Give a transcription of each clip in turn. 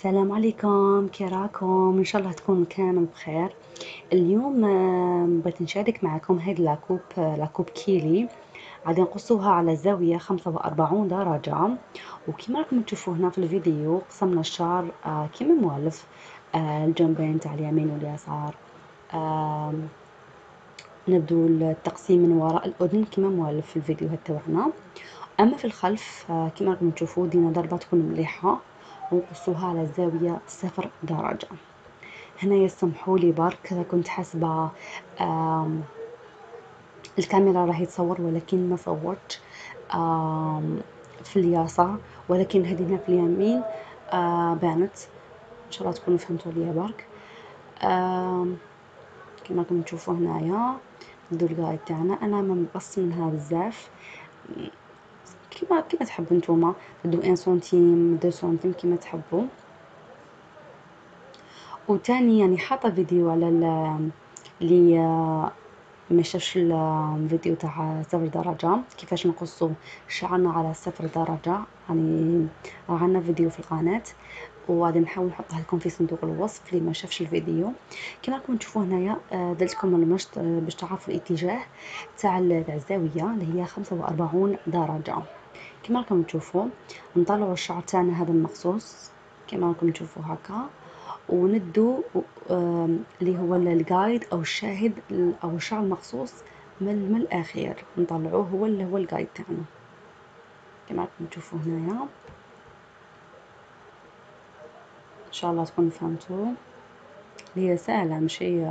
السلام عليكم كي راكم إن شاء الله تكونوا كانوا بخير. اليوم آه، بغيت نشارك معكم هاد لاكوب آه، لاكوب كيلي. غادي نقصوها على خمسة وأربعون درجة. وكما راكم تشوفوا هنا في الفيديو قسمنا الشعر آه، كما موالف الجنبين تاع اليمين واليسار. نبدو التقسيم من وراء الأذن كما موالف في الفيديوهات تاعنا. أما في الخلف كما راكم تشوفوا دينا ضربة تكون مليحة. ونقصوها على زاوية صفر درجة. هنا يسمحوا لي برك كنت حاسبة الكاميرا راهي تصور ولكن ما صورت في اليسار ولكن هذه هنا في اليمين بانت. إن شاء الله تكونوا فهمتوا ليا برك. كما راكم تشوفوا هنايا ال guide تاعنا. أنا ما نقص منها بزاف. كيما كيما تحبوا نتوما؟ تدو un centime deux centimes كيما تحبوا. وتاني يعني حاطة فيديو على اللي ما شافش الفيديو تاع صفر درجة. كيفاش نقصو شعرنا على صفر درجة؟ يعني عندنا فيديو في القناة. وغادي نحاول نحطها لكم في صندوق الوصف اللي ما شافش الفيديو. كما راكم تشوفوا هنايا آه، درت لكم المشط باش تعرفوا الاتجاه تاع الزاويه اللي هي 45 درجة. كما راكم تشوفوا نطلعوا الشعر تاعنا هذا المقصوص كما راكم تشوفوا هكا. وندو اللي هو الجايد أو الشاهد أو الشعر المقصوص من, من الأخير. نطلعوه هو اللي هو الجايد تاعنا. كما راكم تشوفوا هنايا. إن شاء الله تكونوا فهمتوا. هي سهلة ماشي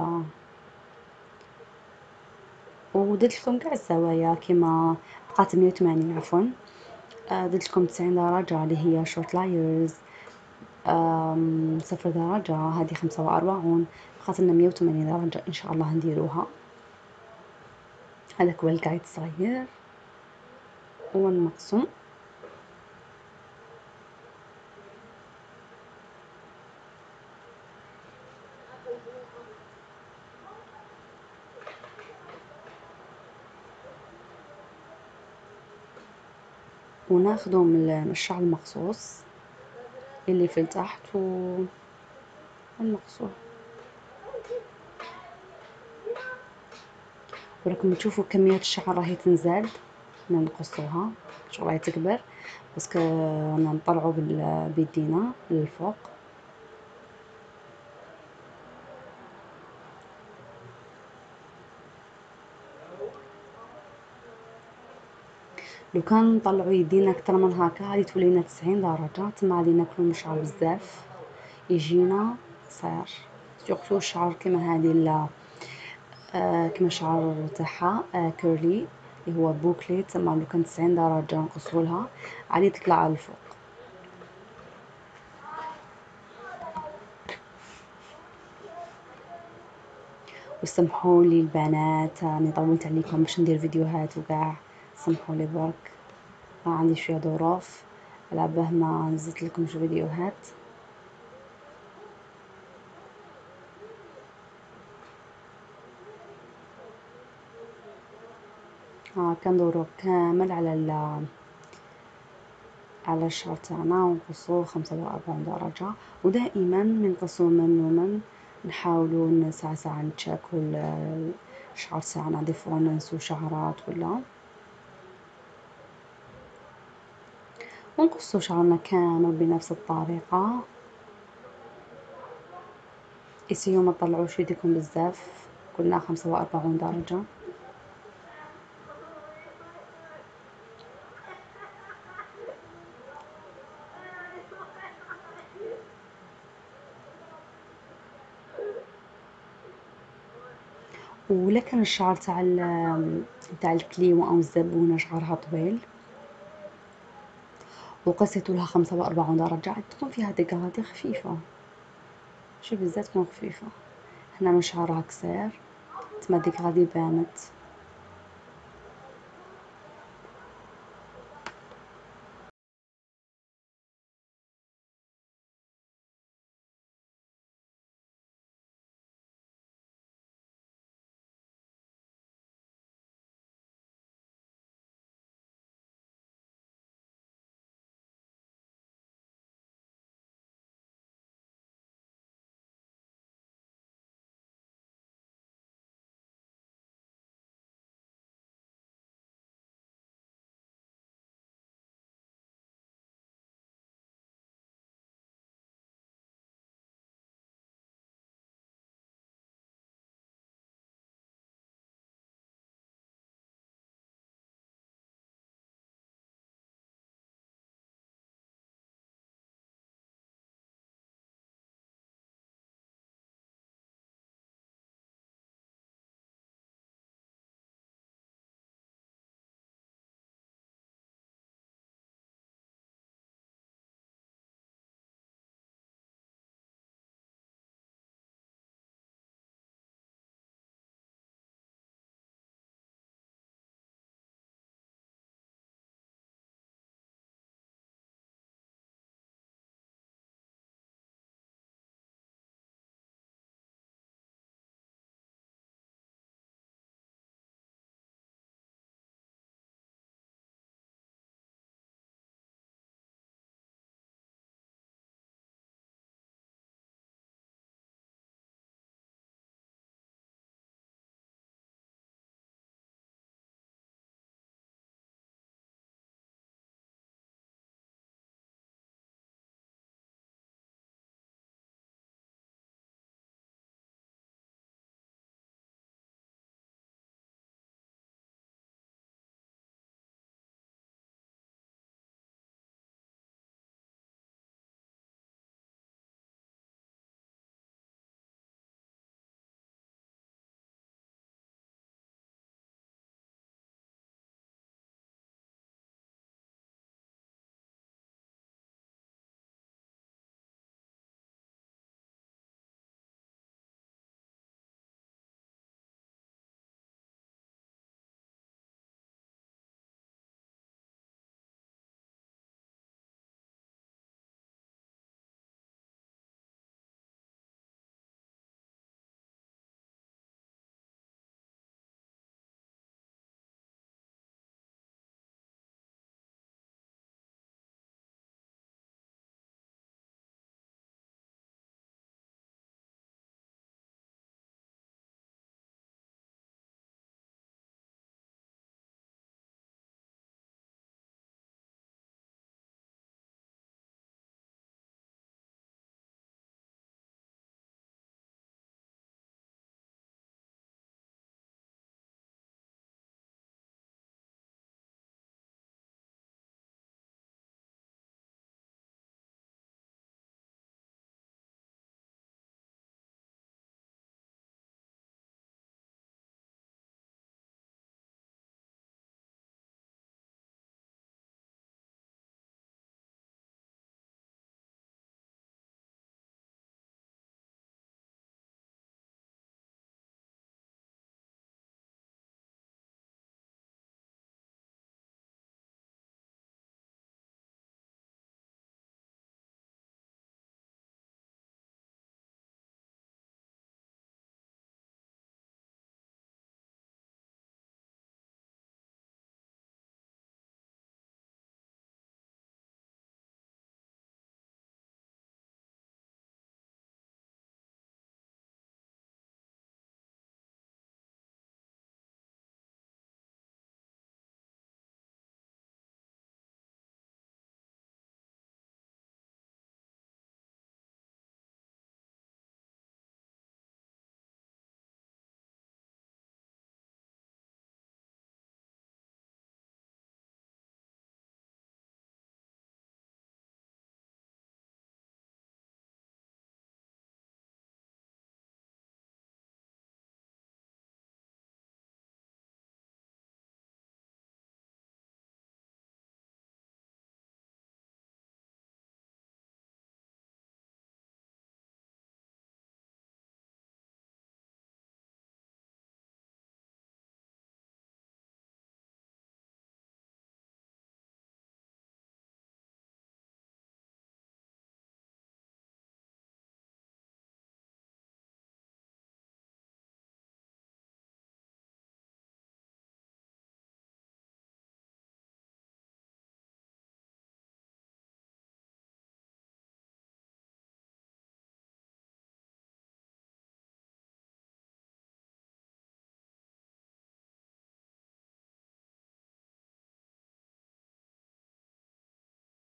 ودرت لكم كاع الزوايا كيما بقات 180 عفوا. درت لكم 90 درجة اللي هي short layers صفر درجة هذه خمسة وأربعون. بقات لنا مية وثمانين درجة إن شاء الله نديروها. هذاك هو ال guide الصغير والمقسوم وناخده من الشعر المقصوص اللي في تحت و المقصوع وراكم تشوفوا كمية الشعر راهي تنزل نقصوها شغل راهي تكبر بس نطلعو بيدينا للفوق. لو كان نطلعو يدينا أكثر من هكا غادي تولينا تسعين درجة. تما غادي ناكلو الشعر بزاف. يجينا قصير surtout الشعر كيما هادي لا آه كيما الشعر تاعها آه curly اللي هو bouclé. تما لو كان تسعين درجة نقصولها. غادي تطلع على الفوق. وسمحوا لي البنات راني طولت عليكم باش ندير فيديوهات وكاع. سمحوا لي برك عندي شوية ظروف. على به ما نزلت لكم شو فيديوهات. ها كندورو كامل على ال على الشعر تاعنا ونقصوه خمسة وأربعين درجة. ودائما نقصو من ومن نحاولو ساعة ساعة نتشاكو الشعر تاعنا. دي فوا ننسو شعرات ولا. ونقص شعرنا كامل بنفس الطريقة. إسيو ما تطلعوش يديكم بزاف قلنا خمسة وأربعون درجة. ولا كان الشعر تاع تاع الكليمة أو الزبونة شعرها طويل. وقصيت لها خمسة وأربعون درجة تكون فيها دقات خفيفة. شوفي بزاف تكون خفيفة. هنا من شعرها قصير تما ديك غادي بانت